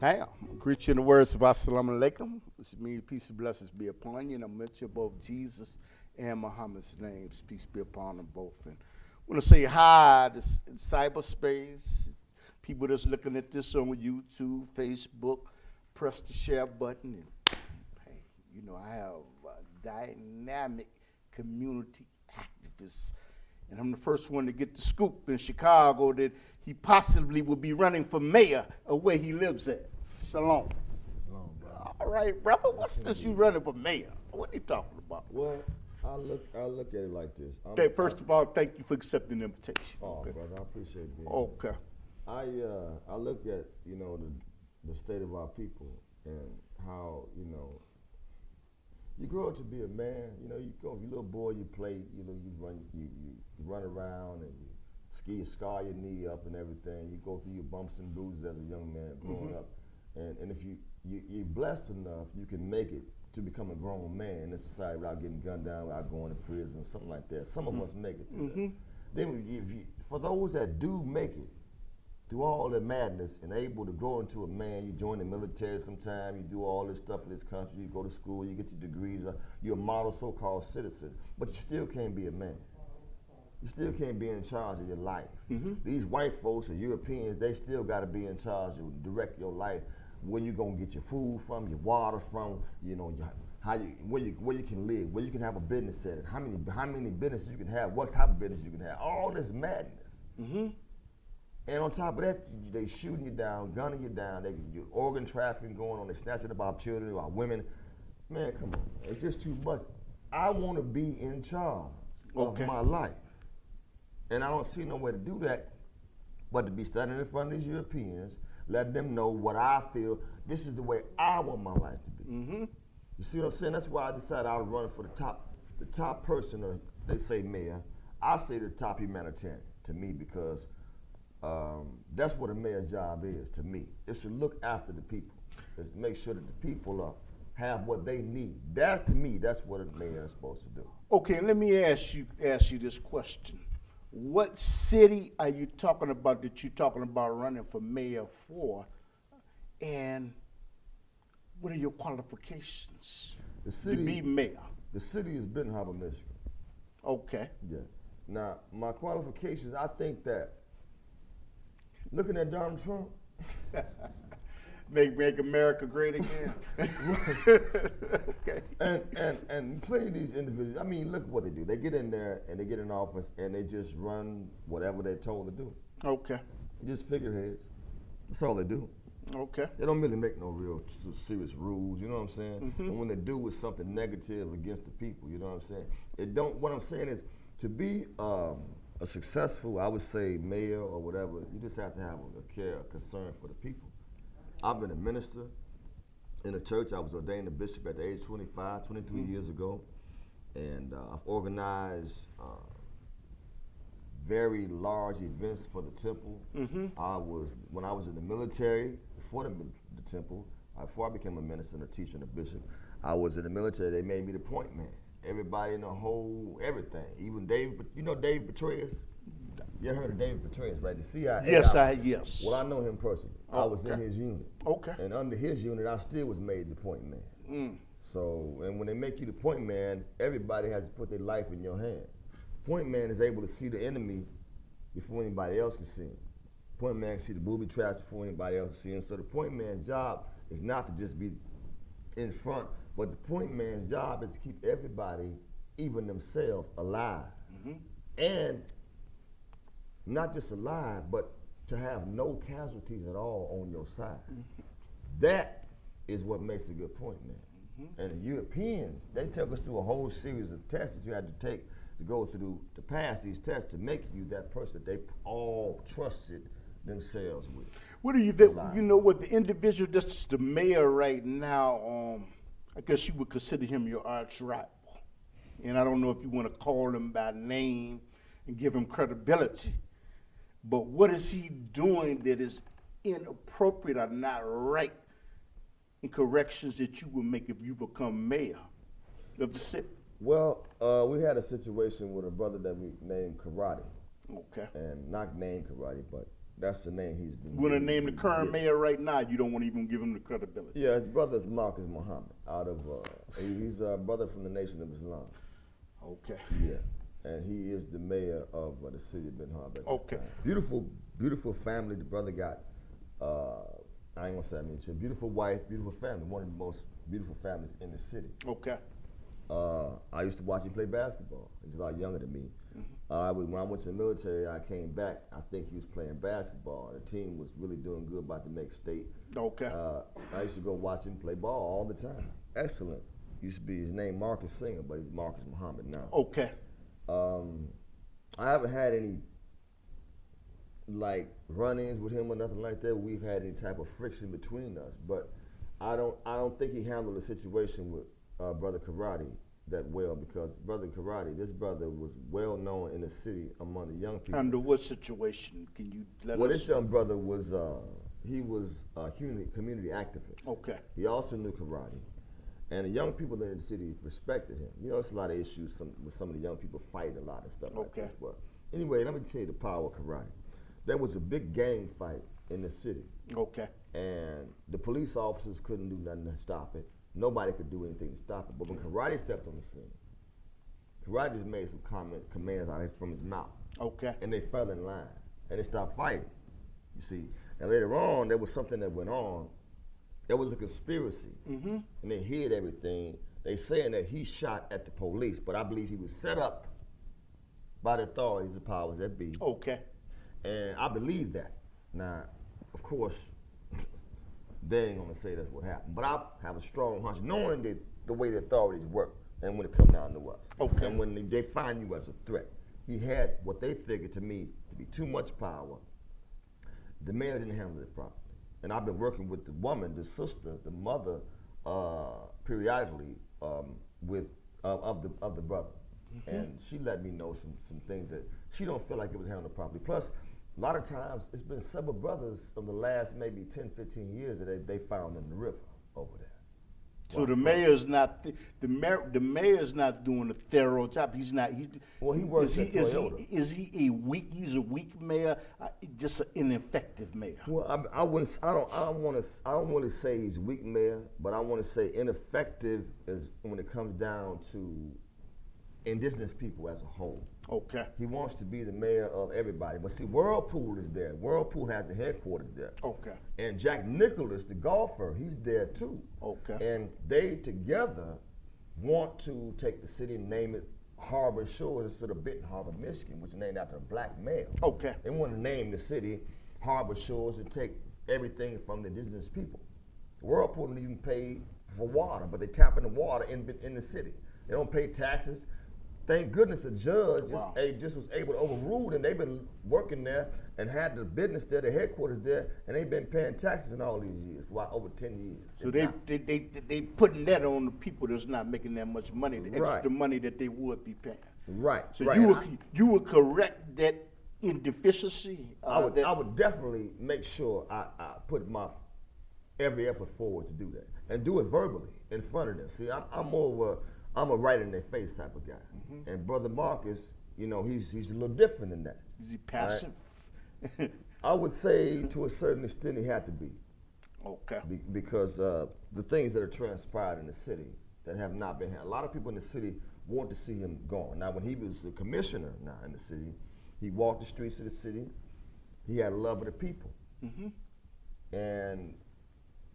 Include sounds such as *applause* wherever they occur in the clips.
Damn. Greet you in the words of Assalamu alaikum, which means peace and blessings be upon you. And I mention both Jesus and Muhammad's names. Peace be upon them both. And I want to say hi to in cyberspace. People that's looking at this on YouTube, Facebook, press the share button. And hey, you know, I have a dynamic community activist. And I'm the first one to get the scoop in Chicago that he possibly will be running for mayor of where he lives at. Shalom. Shalom. All right, brother. What's this you running for mayor? What are you talking about? Well, I look I look at it like this. First of all, thank you for accepting the invitation. oh, okay. brother, I appreciate being. okay. I uh I look at you know the the state of our people and how you know you grow up to be a man. You know, you go, you little boy, you play. You know, you run you you, run around and you ski, scar your knee up and everything. You go through your bumps and bruises as a young man growing mm-hmm. up, and and if you, you you're blessed enough, you can make it to become a grown man in this society without getting gunned down, without going to prison, something like that. Some of mm-hmm. us make it. That. Mm-hmm. Then, if you, for those that do make it through all the madness and able to grow into a man, you join the military sometime, you do all this stuff for this country, you go to school, you get your degrees, uh, you're a model so-called citizen, but you still can't be a man. You still can't be in charge of your life. These white folks or Europeans, they still got to be in charge of direct your life. Where you gonna get your food from, your water from, you know, your, how you where you where you can live, where you can have a business setting, how many how many businesses you can have, what type of business you can have, all this madness. And on top of that, they shooting you down, gunning you down. They you organ trafficking going on. They snatching up our children, our women. Man, come on, it's just too much. I want to be in charge Okay. of my life, and I don't see no way to do that, but to be standing in front of these Europeans, let them know what I feel. This is the way I want my life to be. Mm-hmm. You see what I'm saying? That's why I decided I was running for the top, the top person. Or they say mayor. I say the top humanitarian to me because um, that's what a mayor's job is to me. It's to look after the people. It's to make sure that the people are, have what they need. That to me, that's what a mayor is supposed to do. Okay, let me ask you ask you this question. What city are you talking about that you're talking about running for mayor for? And what are your qualifications The to city, be mayor? the city is Benton Harbor, Michigan. Okay. Yeah. Now, my qualifications, I think that looking at Donald Trump, *laughs* Make make America great again. okay. *laughs* and and and plenty of these individuals. I mean, look what they do. They get in there and they get in office and they just run whatever they're told to do. Okay. Just figureheads. That's all they do. Okay. They don't really make no real serious rules. You know what I'm saying? And when they do it's something negative against the people, you know what I'm saying? It don't. What I'm saying is to be um, a successful, I would say, mayor or whatever. You just have to have a, care, a concern for the people. I've been a minister in a church. I was ordained a bishop at the age 25, 23 years ago, and uh, I've organized. Uh, very large events for the temple. I was when I was in the military before the, the temple. uh, Before I became a minister and a teacher and a bishop, I was in the military. They made me the point man. Everybody in the whole everything, even Dave. You know Dave Petraeus. You heard of David Petraeus, right? The CIA. Yes, guy. I yes. Well, I know him personally. I was in his unit. Okay. And under his unit, I still was made the point man. Mm. So, and when they make you the point man, everybody has to put their life in your hand. Point man is able to see the enemy before anybody else can see him. Point man can see the booby traps before anybody else can see him. So the point man's job is not to just be in front, but the point man's job is to keep everybody, even themselves, alive. Mm-hmm. And not just alive, but to have no casualties at all on your side. Mm-hmm. That is what makes a good point man. Mm-hmm. And the Europeans, they took us through a whole series of tests that you had to take to go through to pass these tests to make you that person that they all trusted themselves with. What do you think? You know what the individual that's the mayor right now? Um, I guess you would consider him your arch rival, and I don't know if you want to call him by name and give him credibility. But what is he doing that is inappropriate or not right in corrections that you would make if you become mayor of the city? Well, uh, we had a situation with a brother that we named Karate. Okay. and not named karate, but That's the name he's been. You want to name the current mayor right now? You don't want to even give him the credibility. Yeah, his brother's Marcus Muhammad. Out of uh, he's a brother from the Nation of Islam. Okay. Yeah, and he is the mayor of uh, the city of Ben Harbor. Okay. Beautiful, beautiful family. The brother got. Uh, I ain't gonna say I mean, she- beautiful wife, beautiful family. One of the most beautiful families in the city. Okay. Uh, I used to watch him play basketball. He's a lot younger than me. Mm-hmm. Uh, when when I went to the military, I came back. I think he was playing basketball. The team was really doing good, about to make state. Okay. Uh, I used to go watch him play ball all the time. Excellent. Used to be his name Marcus Singer, but he's Marcus Muhammad now. Okay. Um, I haven't had any like run-ins with him or nothing like that. We've had any type of friction between us, but I don't. I don't think he handled the situation with uh, brother Karate that well because brother Karate, this brother was well known in the city among the young people. Under what situation? Can you let well, us? this young brother was uh, he was a community community activist. Okay. He also knew karate, and the young people in the city respected him. You know, it's a lot of issues some, with some of the young people fighting a lot and stuff like Okay. this. But anyway, let me tell you the power of karate. There was a big gang fight in the city, Okay. and the police officers couldn't do nothing to stop it. Nobody could do anything to stop it. But when karate stepped on the scene, karate just made some comment, commands out from his mouth Okay. and they fell in line and they stopped fighting. You see, and later on there was something that went on. There was a conspiracy, Mm-hmm. and they hid everything. They saying that he shot at the police, but I believe he was set up by the authorities, the powers that be, Okay. and I believe that. Now, of course, they ain't gonna say that's what happened, but I have a strong hunch, knowing that the way the authorities work, and when it come down to us, Okay. and when they, they find you as a threat, he had what they figured to me to be too much power. The mayor didn't handle it properly, and I've been working with the woman, the sister, the mother, uh, periodically um, with uh, of the of the brother, and she let me know some some things that she don't feel like it was handled properly. Plus, a lot of times it's been several brothers of the last maybe 10, 15 years that they, they found in the river over there. So the mayor's not th- the mayor. The mayor's not doing a thorough job. He's not. He's, Well, he works is he, at is Toyota. he is he a weak? He's a weak mayor. Uh, just an ineffective mayor. Well, I, I wouldn't. I don't. I don't want to. I don't want to say he's weak, mayor, but I want to say ineffective is when it comes down to indigenous people as a whole. Okay. He wants to be the mayor of everybody, but see, Whirlpool is there. Whirlpool has the headquarters there. Okay. And Jack Nicklaus, the golfer, he's there too. Okay. And they together want to take the city and name it Harbor Shores instead of Benton Harbor, Michigan, which is named after a black male. Okay. They want to name the city Harbor Shores and take everything from the indigenous people. Whirlpool don't even pay for water, but they tap in the water in, in the city. They don't pay taxes. Thank goodness a judge just, a- just was able to overrule them. They've been working there and had the business there, the headquarters there, and they've been paying taxes in all these years, for over 10 years. So they, they they they putting that on the people that's not making that much money, the Right. extra money that they would be paying. Right, So right. you would I- you would correct that indeficiency. Uh, I would, I would definitely make sure I, I put my every effort forward to do that and do it verbally in front of them. See, I'm, I'm more of a I'm a right in their face type of guy, Mm-hmm. and brother Marcus, you know, he's he's a little different than that. Is he passive? I would say to a certain extent he had to be okay. be, because uh, the things that are transpired in the city that have not been handled. A lot of people in the city want to see him gone. Now, when he was the commissioner now in the city, he walked the streets of the city. He had a love of the people, hmm and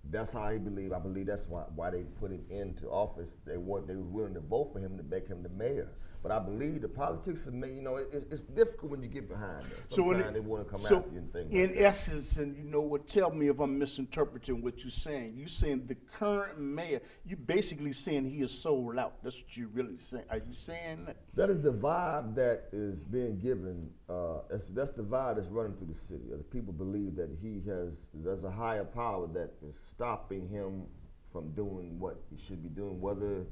that's how he believed. I believe that's why why they put him into office. They want they were willing to vote for him to make him the mayor. But I believe the politics of me, you know, it, it's- difficult when you get behind that. So Sometimes it- they want to come so after you and things. in like essence, and you know what? Tell me if I'm misinterpreting what you're saying. You're saying the current mayor? You're basically saying he is sold out. That's what you're really saying. Are you saying that? That is the vibe that is being given. Uh, that's, that's the vibe that's running through the city. The people believe that he has, there's a higher power that is stopping him from doing what he should be doing, whether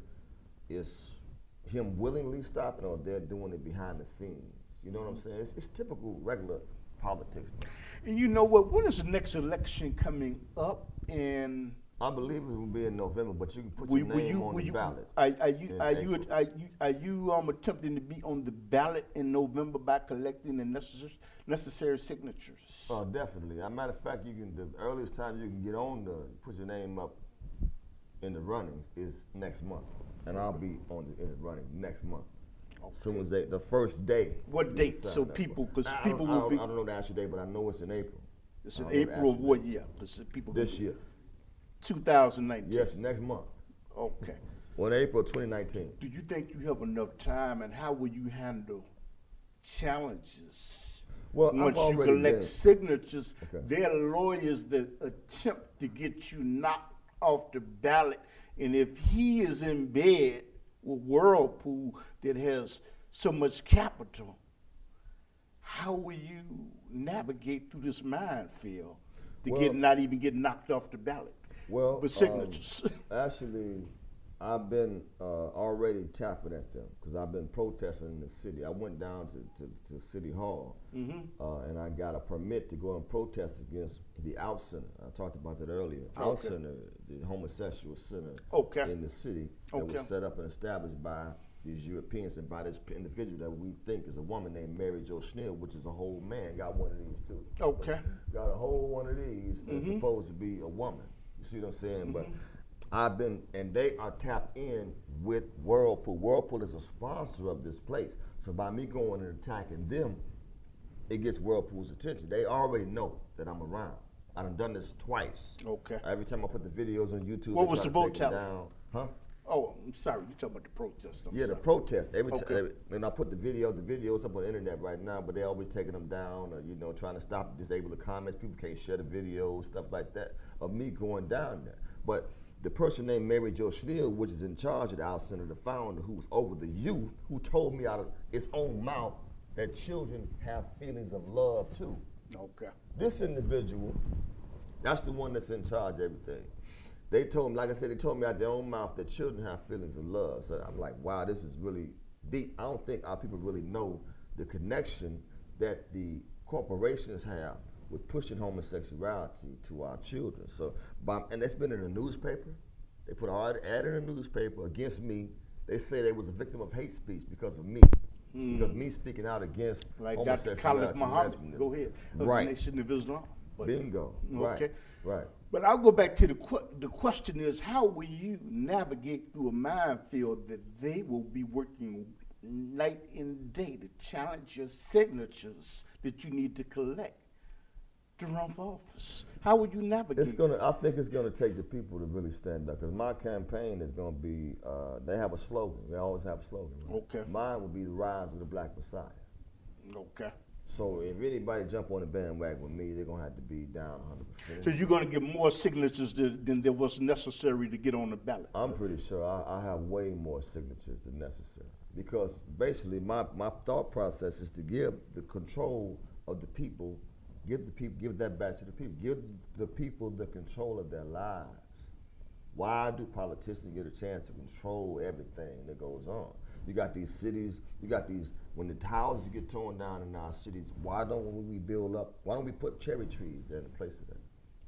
it's him willingly stopping or they're doing it behind the scenes. You know what I'm saying? It's, it's typical regular politics. And you know what? When is the next election coming up? And I believe it will be in November, but you can put Will, your name you, on the you, ballot. are, are you, are you, are you, are you, um, attempting to be on the ballot in November by collecting the necessary, necessary signatures? Oh, definitely. As a matter of fact, you can the earliest time you can get on the put your name up in the runnings is next month, and I'll be on the in the running next month. Soon as they the first day. What date? So people- 'cause people will be- I don't know the actual date, but I know it's in April. It's in don't know the April of what year? 'Cause people. This year. Two thousand nineteen. Yes, next month. Okay. Well, in April 2019. Do you think you have enough time, and how will you handle challenges? Well, I've once you collect been- signatures, Okay. there are lawyers that attempt to get you knocked off the ballot, and if he is in bed with Whirlpool that has so much capital, how will you navigate through this minefield to get not even get knocked off the ballot? Well, with um, signatures. actually, I've been uh, already tapping at them because I've been protesting in the city. I went down to, to, to City Hall Mm-hmm. uh, and I got a permit to go and protest against the Out Center. I talked about that earlier. Out Center, the homosexual center Okay. in the city that Okay. was set up and established by these Europeans and by this individual that we think is a woman named Mary Jo Schnell, which is a whole man. Got one of these too okay. got a whole one of these and it's supposed to be a woman. You see what I'm saying? But I've been and they are tapped in with Whirlpool. Whirlpool is a sponsor of this place. So by me going and attacking them, it gets Whirlpool's attention. They already know that I'm around. I done done this twice. Okay. Every time I put the videos on YouTube, What they was the to vote take me tally? down. Huh? Oh, I'm sorry. You're talking about the protest. I'm Yeah, the protest. Every Okay. time, and I put the video, the videos up on the internet right now, but they're always taking them down, or you know, trying to stop, disable the comments. People can't share the videos, stuff like that, of me going down there. But the person named Mary Jo Schnell, which is in charge of the Out Center, the founder, who's over the youth, who told me out of its own mouth that children have feelings of love too. Okay. This individual, that's the one that's in charge of everything. They told me, like I said, they told me out their own mouth that children have feelings of love. So I'm like, wow, this is really deep. I don't think our people really know the connection that the corporations have with pushing homosexuality to our children. So, by, and it's been in the newspaper. They put an ad in the newspaper against me. They say they was a victim of hate speech because of me. Hmm. Because me speaking out against Like Dr. homosexuality. Khalid Abdul Muhammad. Go ahead. Of the Right. Nation of Islam. But- Bingo. Okay. Right. Right. But I'll go back to the que- the question is how will you navigate through a minefield that they will be working night and day to challenge your signatures that you need to collect to run for office? How would you navigate? It's gonna. I think it's gonna take the people to really stand up. Because my campaign is gonna be. Uh, they have a slogan. They always have a slogan. Right? Okay. Mine will be the rise of the Black Messiah. Okay. So if anybody jump on the bandwagon with me, they're gonna have to be down 100. percent So you're going to get more signatures than, than there was necessary to get on the ballot. I'm pretty sure I, I have way more signatures than necessary because basically my, my thought process is to give the control of the people, give the people, give that back to the people, give the people the control of their lives. Why do politicians get a chance to control everything that goes on? You got these cities, you got these, when the houses get torn down in our cities, why don't we build up, why don't we put cherry trees there in place of that?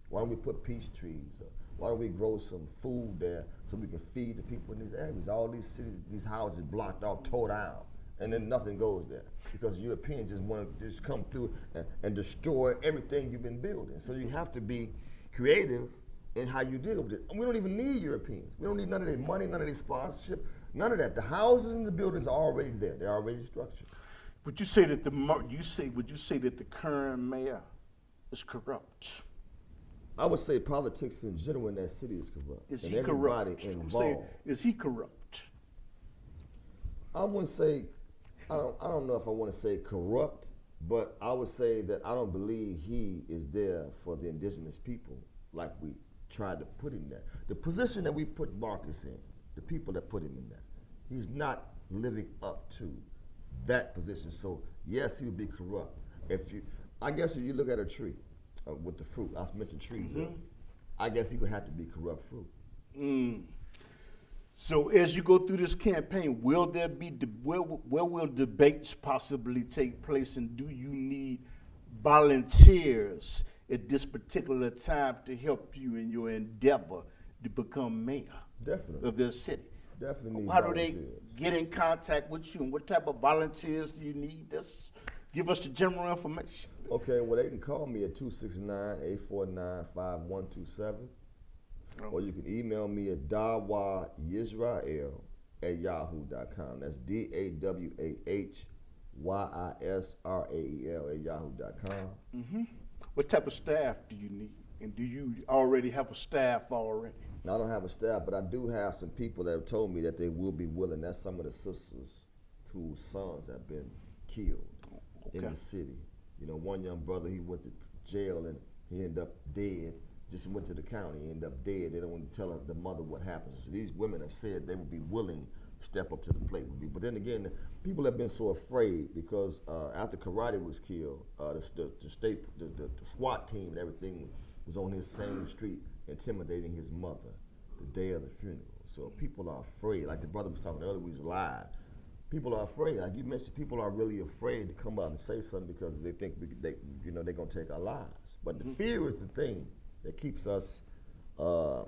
Why don't we put peach trees? Or why don't we grow some food there so we can feed the people in these areas? All these cities, these houses blocked off, tore down, and then nothing goes there because Europeans just want to just come through and, and destroy everything you've been building. So you have to be creative in how you deal with it. And we don't even need Europeans. We don't need none of their money, none of their sponsorship, none of that. The houses and the buildings are already there. They're already structured. Would you say that the you say would you say that the current mayor is corrupt? I would say politics in general in that city is corrupt. Is and he corrupt? Involved. saying, is he corrupt? I wouldn't say, I don't, I don't know if I want to say corrupt, but I would say that I don't believe he is there for the indigenous people like we tried to put him there. The position that we put Marcus in, the people that put him in there, he's not living up to that position. So yes, he would be corrupt. If you, I guess if you look at a tree uh, with the fruit, I mentioned trees. earlier, I guess he would have to be corrupt fruit. Mm. So as you go through this campaign, will there be where, where will debates possibly take place, and do you need volunteers at this particular time to help you in your endeavor to become mayor Definitely. of this city? Definitely How do they get in contact with you, and what type of volunteers do you need? Just give us the general information. Okay, well, they can call me at 269 849 5127. Or you can email me at Dawah Yisrael at yahoo.com. That's D A W A H Y I S R A E L at yahoo.com. hmm What type of staff do you need? And do you already have a staff already? Now, I don't have a staff, but I do have some people that have told me that they will be willing. That's some of the sisters whose sons have been killed in the city. You know, one young brother, he went to jail and he ended up dead. Just went to the county, ended up dead. They don't want to tell the mother what happened. So these women have said they would be willing to step up to the plate with me. But then again, people have been so afraid because uh, after Karate was killed, uh, the, the, the state, the, the, the SWAT team and everything was on his same street intimidating his mother the day of the funeral. So people are afraid. Like the brother was talking earlier, we was live. People are afraid. Like you mentioned, people are really afraid to come out and say something because they think we, they, you know, they're gonna take our lives. But the fear is the thing that keeps us uh,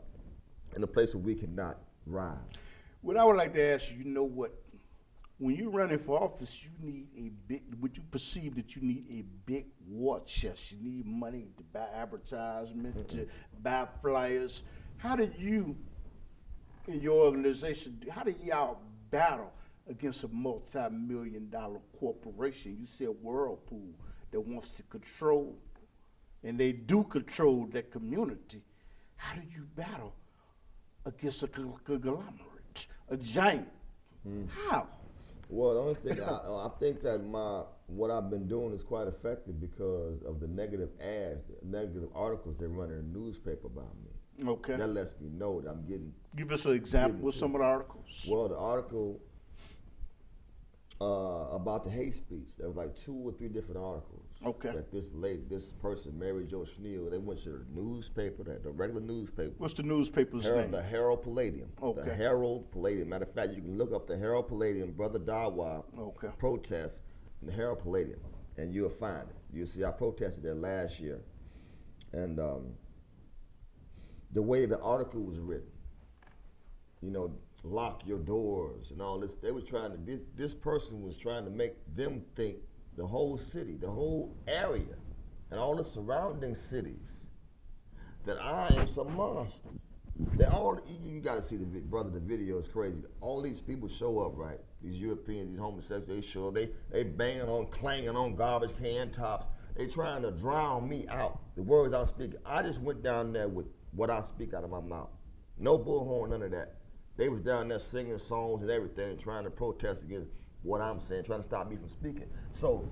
in a place where we cannot rise. What I would like to ask you, you know what? When you're running for office, you need a big. Would you perceive that you need a big war chest? You need money to buy advertisement, to buy flyers. How did you, in your organization, how did y'all battle against a multi-million dollar corporation? You said Whirlpool that wants to control, and they do control that community. How do you battle against a conglomerate, a giant? How? Well, the only thing I, I think that my what I've been doing is quite effective because of the negative ads, the negative articles they run in the newspaper about me. Okay. That lets me know that I'm getting Give us an example of some of the articles. Well, the article uh, about the hate speech, there was like two or three different articles. Okay. That this lady, this person, Mary Jo Schnell, they went to the newspaper, the, the regular newspaper, What's the newspaper's Herald, name? the Herald Palladium. Okay. The Herald Palladium. Matter of fact, you can look up the Herald Palladium, Brother Dawah Okay. protest in the Herald Palladium, and you'll find it. You'll see I protested there last year, and um, the way the article was written, you know, lock your doors and all this. They were trying to this this person was trying to make them think the whole city, the whole area, and all the surrounding cities that I am some monster. They all you, got to see the brother. The video is crazy. All these people show up, right? These Europeans, these homosexuals, they show. They they banging on, clanging on garbage can tops. They trying to drown me out. The words I'm speaking. I just went down there with what I speak out of my mouth. No bullhorn, none of that. They was down there singing songs and everything, trying to protest against what I'm saying, trying to stop me from speaking. So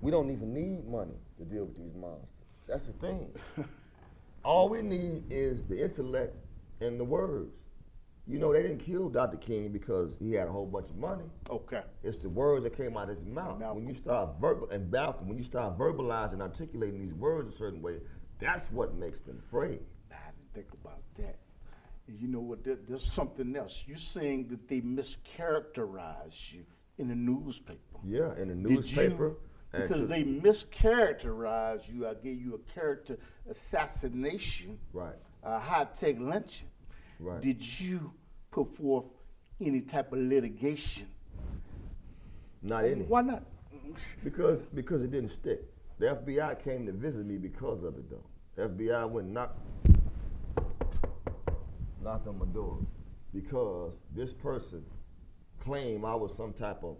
we don't even need money to deal with these monsters. That's the thing. *laughs* All we need is the intellect and the words. You know, they didn't kill Dr. King because he had a whole bunch of money. Okay. It's the words that came out of his mouth. Malcolm. When you start verbal and Malcolm, when you start verbalizing, articulating these words a certain way, that's what makes them afraid. I didn't think about that. You know what? There, there's something else. You're saying that they mischaracterize you in the newspaper. Yeah, in the newspaper. you- because they mischaracterize you. I gave you a character assassination, Right. a high tech lynching. Right. Did you put forth any type of litigation? Not any. Why not? Because because it didn't stick. The FBI came to visit me because of it though. The FBI went knock knocked on my door because this person claimed I was some type of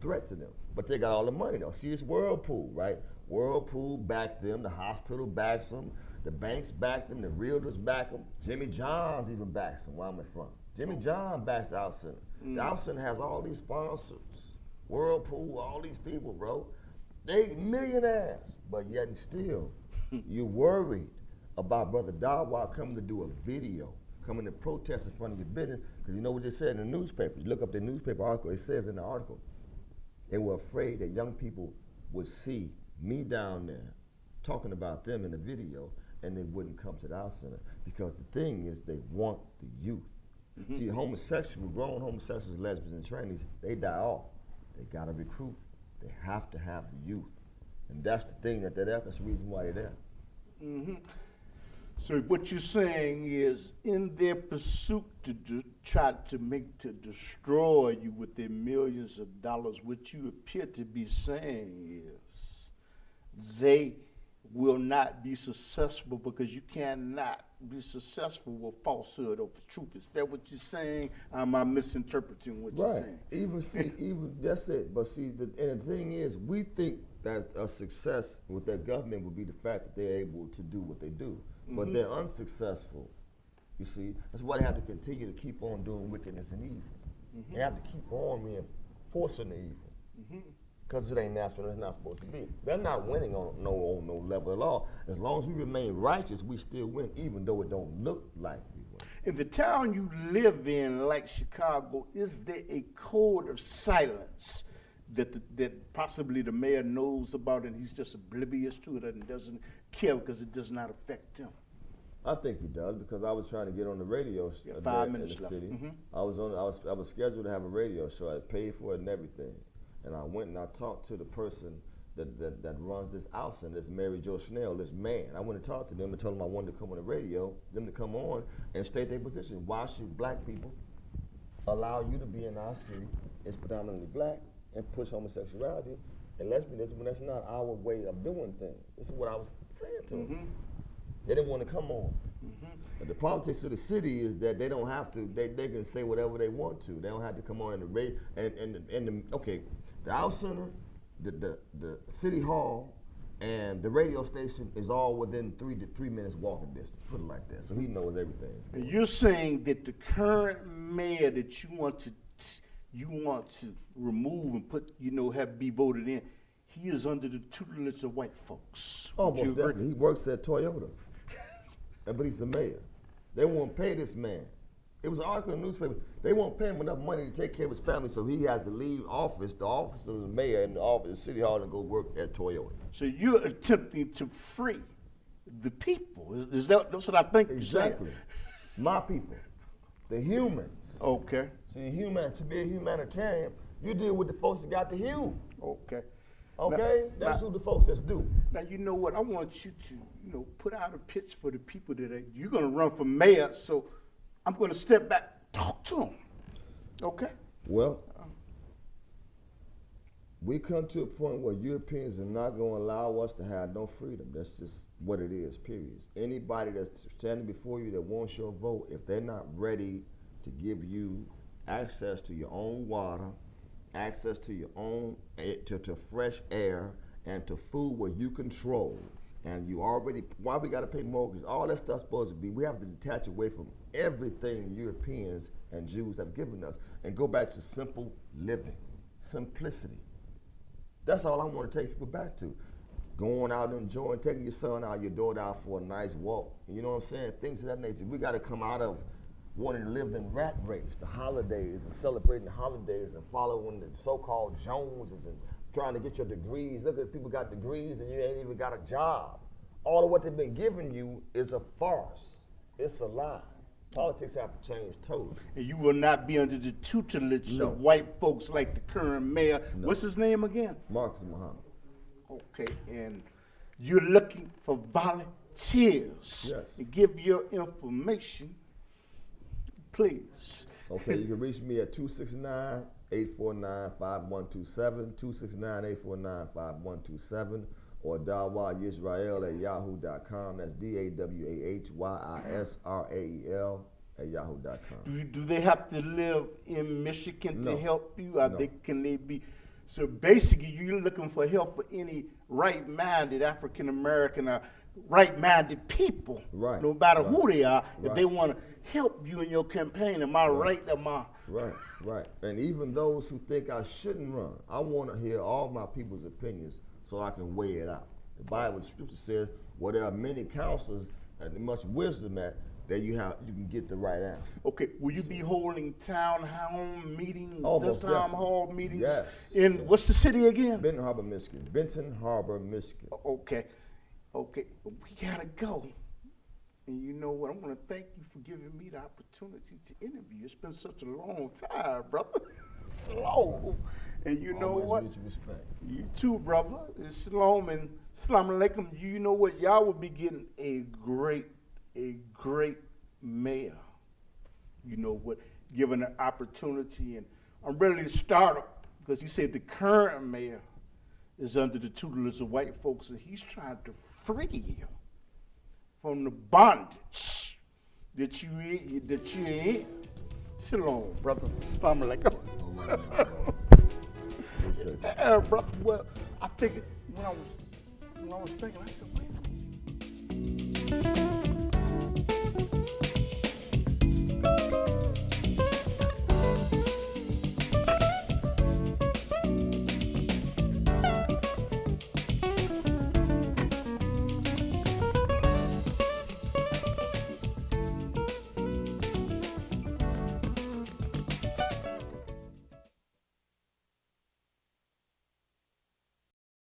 threat to them. But they got all the money though. See, it's Whirlpool, right? Whirlpool backs them, the hospital backs them, the banks back them, the realtors back them. Jimmy John's even backs them where I'm from. Jimmy oh. John backs Out Center. Mm. The Out Center has all these sponsors. Whirlpool, all these people, bro. They millionaires, but yet and still, *laughs* you worried about Brother Dawah coming to do a video, coming to protest in front of your business, because you know what they said in the newspaper. You look up the newspaper article, it says in the article, they were afraid that young people would see me down there talking about them in the video and they wouldn't come to the Out Center because the thing is they want the youth. See, homosexual, grown homosexuals, lesbians, and trannies, they die off. They gotta recruit. They have to have the youth. And that's the thing that they're there. That's the reason why they're there. hmm So what you're saying is, in their pursuit to do, try to make to destroy you with their millions of dollars, what you appear to be saying is, they will not be successful because you cannot be successful with falsehood over truth. Is that what you're saying? Am I misinterpreting what you're Right. saying? Even see, *laughs* even that's it. But see, the, and the thing is, we think that a success with their government would be the fact that they're able to do what they do, but mm-hmm. they're unsuccessful. You see, that's why they have to continue to keep on doing wickedness and evil. They mm-hmm. have to keep on reinforcing the evil. Mm-hmm. Because it ain't natural, it's not supposed to be. They're not winning on no on no level at all. As long as we remain righteous, we still win, even though it don't look like we win. In the town you live in, like Chicago, is there a code of silence that the, that possibly the mayor knows about and he's just oblivious to it and doesn't care because it does not affect him? I think he does because I was trying to get on the radio Yeah, uh, five in minutes the left. city. Mhm. I was on. I was. I was scheduled to have a radio show. I paid for it and everything, and I went and I talked to the person that that, that runs this house and this Mary Jo Schnell, this man. I went and talked to them and told them I wanted to come on the radio, them to come on and state their position. Why should black people allow you to be in our city? It's predominantly black and push homosexuality and lesbianism when that's not our way of doing things. This is what I was saying to them. Mm-hmm. They didn't want to come on. Mm-hmm. But the politics of the city is that they don't have to. They, they can say whatever they want to. They don't have to come on in the radio. And and the, and the, okay, the out center, the, the the city hall, and the radio station is all within three to three minutes walking distance. Put it like that. So he knows everything. You're saying that the current mayor that you want to you want to remove and put, you know, have be voted in, he is under the tutelage of white folks. Oh, Almost you agree? definitely. He works at Toyota, but he's the mayor. They won't pay this man. It was an article in the newspaper. They won't pay him enough money to take care of his family, so he has to leave office, the office of the mayor, and the office of City Hall, and go work at Toyota. So you're attempting to free the people. Is, is that that's what I think? Exactly. My people, the humans. Okay. See, human to be a humanitarian, you deal with the folks that got the hue. Okay. Okay, Now- that's now- who the folks that's do. Now you know what? I want you to, you know, put out a pitch for the people that are, you're going to run for mayor. So I'm going to step back, talk to them. Okay. Well, we come to a point where Europeans are not going to allow us to have no freedom. That's just what it is, period. Anybody that's standing before you that wants your vote, if they're not ready to give you access to your own water, access to your own, to, to fresh air, and to food where you control, and you already, why we got to pay mortgage, all that stuff's supposed to be, we have to detach away from everything the Europeans and Jews have given us and go back to simple living, simplicity. That's all I want to take people back to. Going out and enjoying, taking your son out, your daughter out for a nice walk. You know what I'm saying? Things of that nature. We got to come out of wanting to live in rat race, the holidays, and celebrating the holidays and following the so-called Joneses and trying to get your degrees. Look at people got degrees and you ain't even got a job. All of what they've been giving you is a farce. It's a lie. Politics have to change totally. And you will not be under the tutelage No. of white folks like the current mayor. What's his name again? Marcus Muhammad. Okay, and you're looking for volunteers. Yes. And give your information, please. Okay, you can reach me at 269 849 5127, 269 849 5127, or Dawah Yisrael at yahoo.com. That's D A W A H Y I S R A E L at yahoo.com. Do, do they have to live in Michigan No. to help you? Or No. they, can they be? So basically, you're looking for help for any right-minded African American or right-minded people, Right, no matter right, who they are. If they want to help you in your campaign, am I right? Am I? Right, right. And even those who think I shouldn't run, I want to hear all my people's opinions so I can weigh it out. The Bible, the scripture says, where there are many counselors and much wisdom at, that you have you can get the right answer. Okay, will you be holding town hall meetings, Oh, this most town hall meetings? Yes, In yes. what's the city again? Benton Harbor, Michigan. Benton Harbor, Michigan. Okay, okay, we gotta go. And you know what? I want to thank you for giving me the opportunity to interview. It's been such a long time, brother. *laughs* Slow. And you know what? You too, brother. Shalom and Salam alaikum. You know what? Y'all will be getting a great a great mayor. You know what, given an opportunity, and I'm really startled because he said the current mayor is under the tutelage of white folks, and he's trying to free you from the bondage that you that you in. Shalom, brother. Alaikum. Appreciate it. Uh, brother, well, I think when I was when I was thinking, I said, wait a minute.